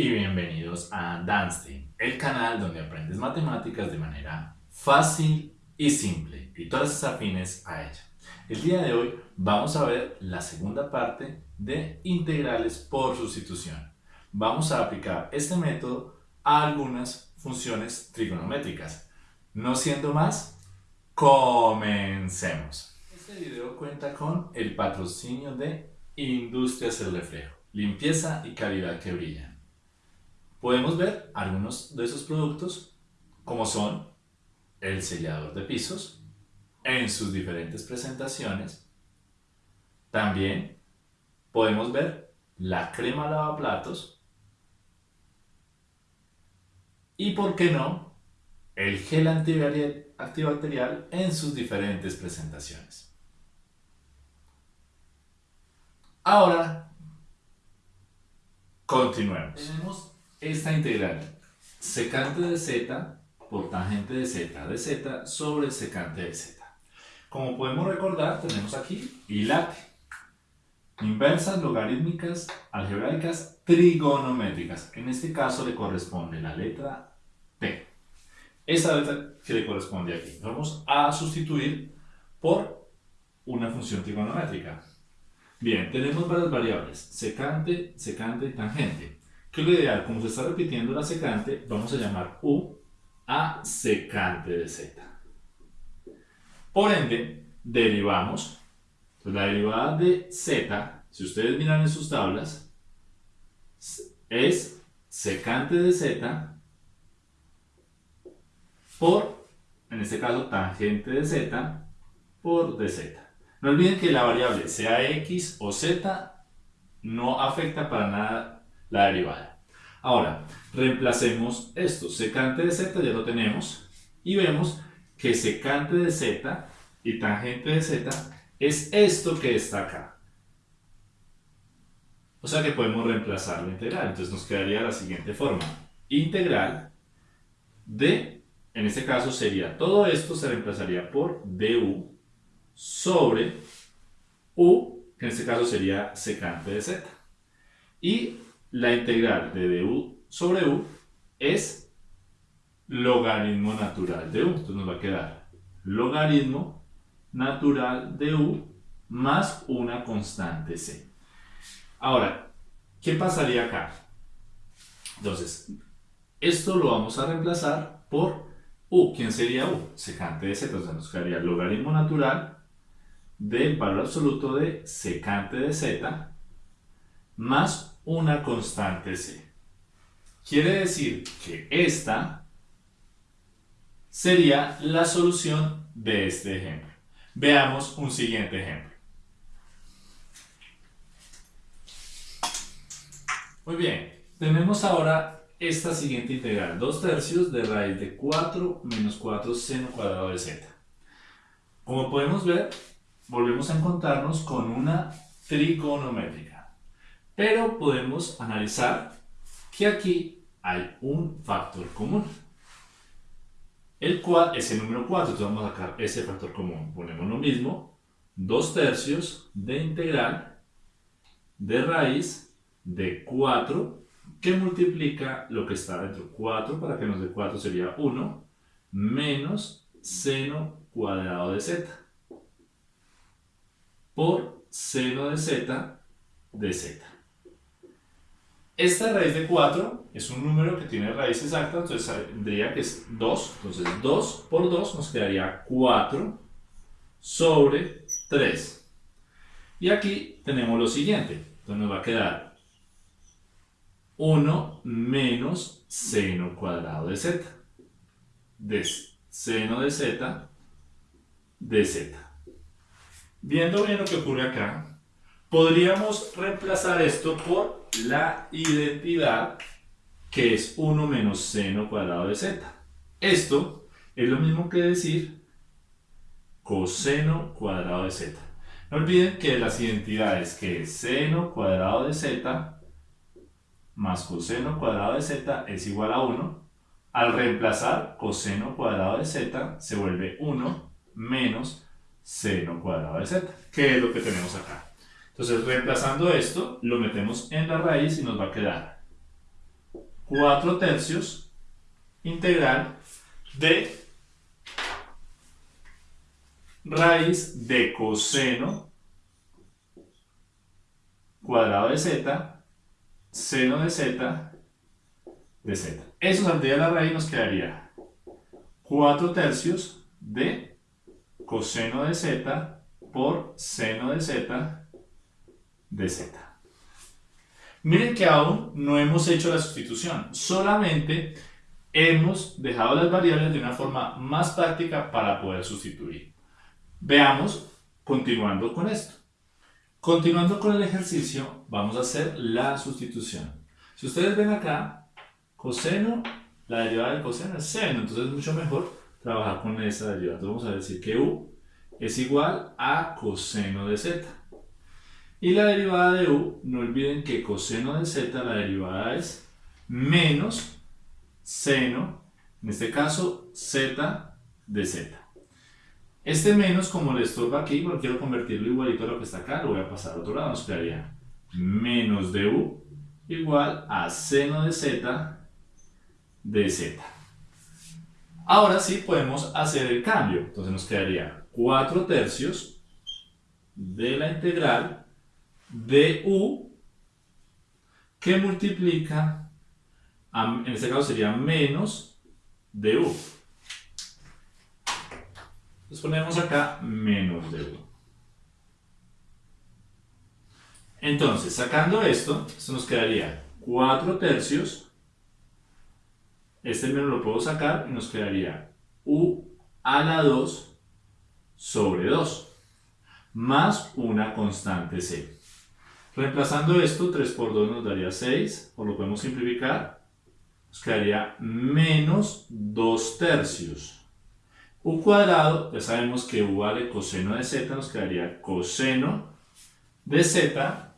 Y bienvenidos a Danstein, el canal donde aprendes matemáticas de manera fácil y simple y todas las afines a ella. El día de hoy vamos a ver la segunda parte de integrales por sustitución. Vamos a aplicar este método a algunas funciones trigonométricas. No siendo más, comencemos. Este video cuenta con el patrocinio de Industrias El Reflejo, limpieza y calidad que brillan. Podemos ver algunos de esos productos como son el sellador de pisos en sus diferentes presentaciones. También podemos ver la crema lavaplatos y, por qué no, el gel antibacterial en sus diferentes presentaciones. Ahora, continuemos. Esta integral secante de z por tangente de z de z sobre secante de z. Como podemos recordar, tenemos aquí hilate, inversas logarítmicas algebraicas trigonométricas. En este caso le corresponde la letra T. Esa letra que le corresponde aquí. Vamos a sustituir por una función trigonométrica. Bien, tenemos varias variables, secante, secante y tangente. ¿Qué es lo ideal? Como se está repitiendo la secante, vamos a llamar U a secante de z. Por ende, derivamos. la derivada de z, si ustedes miran en sus tablas, es secante de z por, en este caso, tangente de z por dz. No olviden que la variable sea x o z no afecta para nada la derivada. Ahora, reemplacemos esto. Secante de z ya lo tenemos y vemos que secante de z y tangente de z es esto que está acá. O sea que podemos reemplazar la integral. Entonces nos quedaría la siguiente forma. Integral de, en este caso sería todo esto se reemplazaría por du sobre u, que en este caso sería secante de z. Y la integral de du sobre u es logaritmo natural de u. Entonces nos va a quedar logaritmo natural de u más una constante c. Ahora, ¿qué pasaría acá? Entonces, esto lo vamos a reemplazar por u. ¿Quién sería u? Secante de z. Entonces nos quedaría logaritmo natural del valor absoluto de secante de z más una constante c. Quiere decir que esta sería la solución de este ejemplo. Veamos un siguiente ejemplo. Muy bien, tenemos ahora esta siguiente integral, 2 tercios de raíz de 4 menos 4 seno cuadrado de z. Como podemos ver, volvemos a encontrarnos con una trigonométrica. Pero podemos analizar que aquí hay un factor común. El cual es el número 4, entonces vamos a sacar ese factor común. Ponemos lo mismo, 2 tercios de integral de raíz de 4 que multiplica lo que está dentro. 4 para que nos dé 4 sería 1 menos seno cuadrado de z por seno de z de z. Esta raíz de 4 es un número que tiene raíz exacta, entonces tendría que es 2. Entonces 2 por 2 nos quedaría 4 sobre 3. Y aquí tenemos lo siguiente. Entonces nos va a quedar 1 menos seno cuadrado de z. De seno de z de z. Viendo bien lo que ocurre acá, podríamos reemplazar esto por la identidad que es 1 menos seno cuadrado de z. Esto es lo mismo que decir coseno cuadrado de z. No olviden que las identidades que es seno cuadrado de z más coseno cuadrado de z es igual a 1. Al reemplazar coseno cuadrado de z se vuelve 1 menos seno cuadrado de z, que es lo que tenemos acá. Entonces, reemplazando esto, lo metemos en la raíz y nos va a quedar 4 tercios integral de raíz de coseno cuadrado de z, seno de z, de z. Eso saldría la raíz nos quedaría 4 tercios de coseno de z por seno de z de z. Miren que aún no hemos hecho la sustitución, solamente hemos dejado las variables de una forma más práctica para poder sustituir. Veamos, continuando con esto. Continuando con el ejercicio, vamos a hacer la sustitución. Si ustedes ven acá, coseno, la derivada del coseno es seno, entonces es mucho mejor trabajar con esa derivada. Entonces vamos a decir que u es igual a coseno de z. Y la derivada de u, no olviden que coseno de z, la derivada es menos seno, en este caso z de z. Este menos, como le estorba aquí, porque quiero convertirlo igualito a lo que está acá, lo voy a pasar a otro lado, nos quedaría menos de u igual a seno de z de z. Ahora sí podemos hacer el cambio, entonces nos quedaría 4 tercios de la integral de u que multiplica, en este caso sería menos de u. Entonces ponemos acá menos de u. Entonces, sacando esto, esto nos quedaría 4 tercios. Este menos lo puedo sacar y nos quedaría u a la 2 sobre 2 más una constante c. Reemplazando esto, 3 por 2 nos daría 6, o lo podemos simplificar, nos quedaría menos 2 tercios. U cuadrado, ya sabemos que u vale coseno de z, nos quedaría coseno de z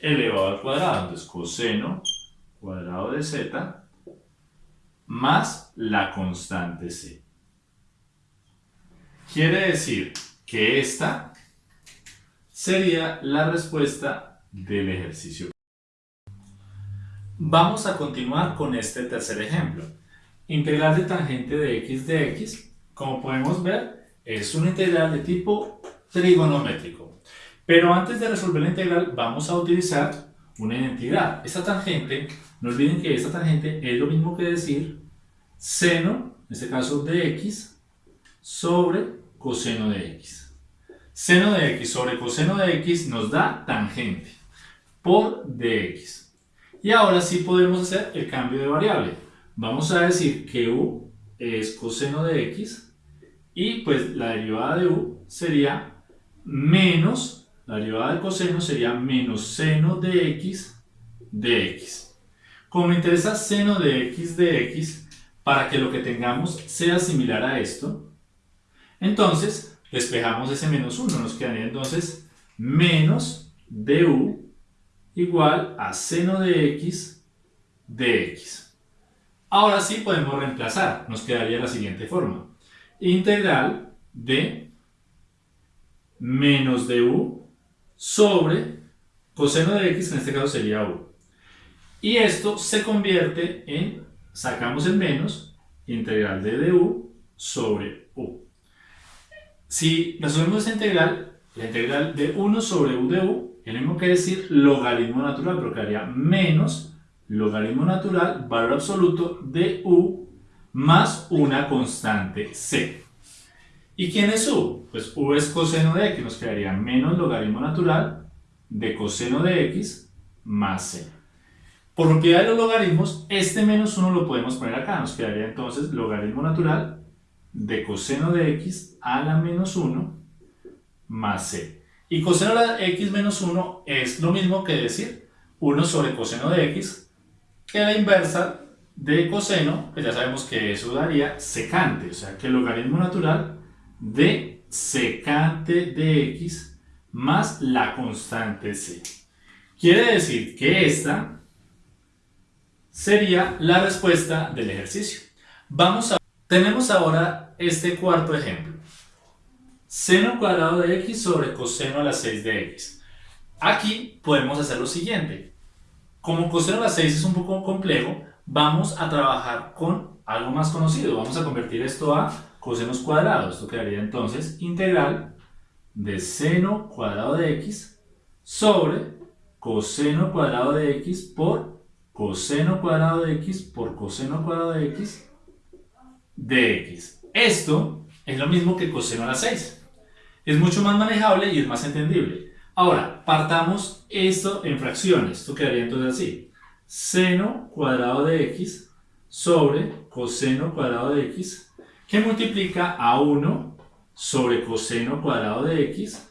elevado al cuadrado. Entonces, coseno cuadrado de z más la constante c. Quiere decir que esta sería la respuesta del ejercicio. Vamos a continuar con este tercer ejemplo. Integral de tangente de x de x, como podemos ver, es una integral de tipo trigonométrico. Pero antes de resolver la integral vamos a utilizar una identidad. Esta tangente, no olviden que esta tangente es lo mismo que decir seno, en este caso de x, sobre coseno de x. Seno de x sobre coseno de x nos da tangente por dx. Y ahora sí podemos hacer el cambio de variable. Vamos a decir que u es coseno de x y pues la derivada de u sería menos, la derivada de coseno sería menos seno de x de x. Como me interesa seno de x de x, para que lo que tengamos sea similar a esto, entonces Despejamos ese menos 1, nos quedaría entonces menos du igual a seno de x de x. Ahora sí podemos reemplazar, nos quedaría la siguiente forma. Integral de menos du sobre coseno de x, en este caso sería u. Y esto se convierte en, sacamos el menos, integral de du sobre u. Si resolvemos esta integral, la integral de 1 sobre u de u, mismo que decir logaritmo natural, pero quedaría menos logaritmo natural, valor absoluto de u más una constante c. ¿Y quién es u? Pues u es coseno de x, nos quedaría menos logaritmo natural de coseno de x más c. Por propiedad de los logaritmos, este menos 1 lo podemos poner acá, nos quedaría entonces logaritmo natural de coseno de x a la menos 1 más c. Y coseno de x menos 1 es lo mismo que decir 1 sobre coseno de x, que la inversa de coseno, que ya sabemos que eso daría secante, o sea que el logaritmo natural de secante de x más la constante c. Quiere decir que esta sería la respuesta del ejercicio. Vamos a tenemos ahora este cuarto ejemplo. Seno cuadrado de x sobre coseno a la 6 de x. Aquí podemos hacer lo siguiente. como coseno a la 6 es un poco complejo, vamos a trabajar con algo más conocido. Vamos a convertir esto a cosenos cuadrados. Esto quedaría entonces integral de seno cuadrado de x sobre coseno cuadrado de x por coseno cuadrado de x por coseno cuadrado de x de x. Esto es lo mismo que coseno a la 6. Es mucho más manejable y es más entendible. Ahora, partamos esto en fracciones. Esto quedaría entonces así. Seno cuadrado de x sobre coseno cuadrado de x que multiplica a 1 sobre coseno cuadrado de x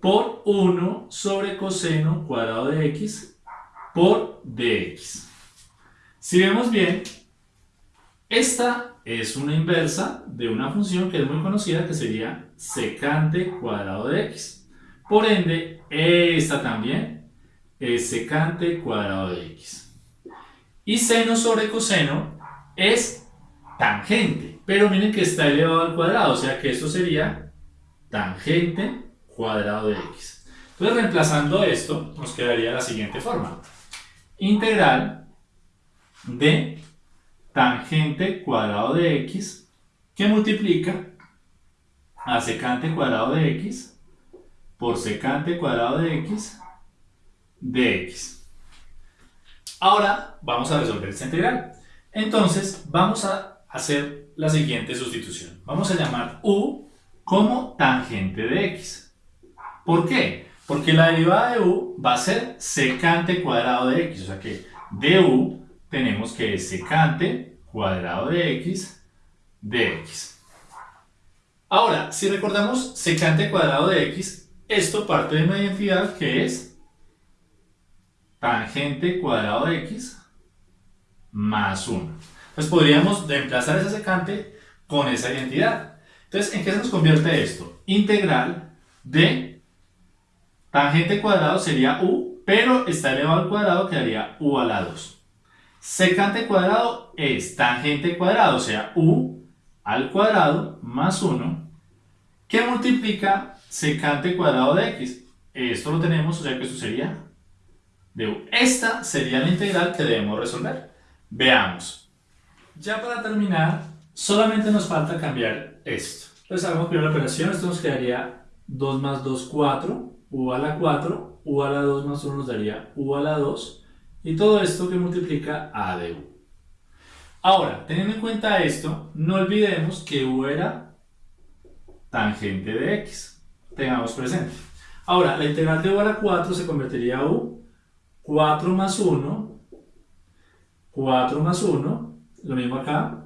por 1 sobre coseno cuadrado de x por dx. Si vemos bien, esta es una inversa de una función que es muy conocida que sería secante cuadrado de x. Por ende, esta también es secante cuadrado de x. Y seno sobre coseno es tangente, pero miren que está elevado al cuadrado, o sea que esto sería tangente cuadrado de x. Entonces, reemplazando esto, nos quedaría la siguiente forma. Integral de tangente cuadrado de x que multiplica a secante cuadrado de x por secante cuadrado de x de x. Ahora vamos a resolver esta integral. Entonces vamos a hacer la siguiente sustitución. Vamos a llamar u como tangente de x. ¿Por qué? Porque la derivada de u va a ser secante cuadrado de x. O sea que de u tenemos que es secante cuadrado de x de x. Ahora, si recordamos secante cuadrado de x, esto parte de una identidad que es tangente cuadrado de x más 1. Pues podríamos reemplazar esa secante con esa identidad. Entonces, ¿en qué se nos convierte esto? Integral de tangente cuadrado sería u, pero está elevado al cuadrado quedaría u a la 2. Secante cuadrado es tangente cuadrado, o sea, u al cuadrado más 1, que multiplica secante cuadrado de x. Esto lo tenemos, o sea que esto sería de u. Esta sería la integral que debemos resolver. Veamos. Ya para terminar, solamente nos falta cambiar esto. Entonces hagamos primero la operación, esto nos quedaría 2 más 2, 4, u a la 4, u a la 2 más 1 nos daría u a la 2, y todo esto que multiplica a de u. Ahora, teniendo en cuenta esto, no olvidemos que u era tangente de x. Tengamos presente. Ahora, la integral de u a la 4 se convertiría a u. 4 más 1, 4 más 1, lo mismo acá.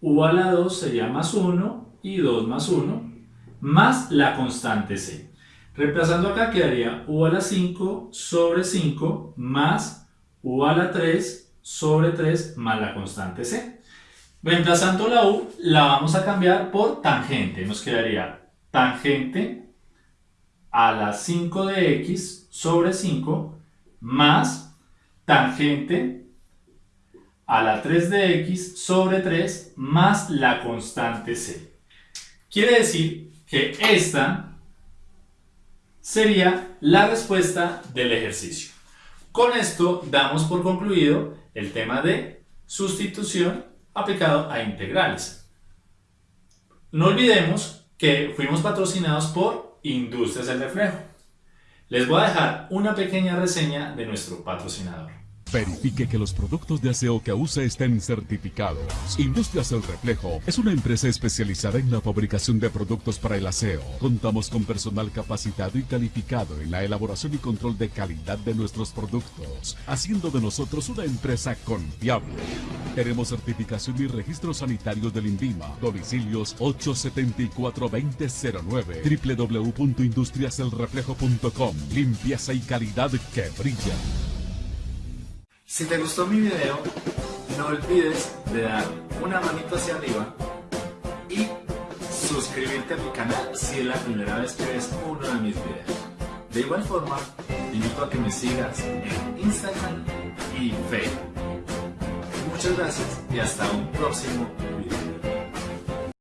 u a la 2 sería más 1 y 2 más 1, más la constante c. Reemplazando acá quedaría u a la 5 sobre 5 más u a la 3 sobre 3 más la constante c. Reemplazando la u, la vamos a cambiar por tangente. Nos quedaría tangente a la 5 de x sobre 5 más tangente a la 3 de x sobre 3 más la constante c. Quiere decir que esta sería la respuesta del ejercicio. Con esto damos por concluido el tema de sustitución aplicado a integrales. No olvidemos que fuimos patrocinados por Industrias del Reflejo. Les voy a dejar una pequeña reseña de nuestro patrocinador. Verifique que los productos de aseo que usa estén certificados. Industrias El Reflejo es una empresa especializada en la fabricación de productos para el aseo. Contamos con personal capacitado y calificado en la elaboración y control de calidad de nuestros productos, haciendo de nosotros una empresa confiable. Tenemos certificación y registros sanitarios del INVIMA. Domicilios 874-2009 www.industriaselreflejo.com Limpieza y calidad que brilla. Si te gustó mi video, no olvides de dar una manito hacia arriba y suscribirte a mi canal si es la primera vez que ves uno de mis videos. De igual forma, te invito a que me sigas en Instagram y Facebook. Muchas gracias y hasta un próximo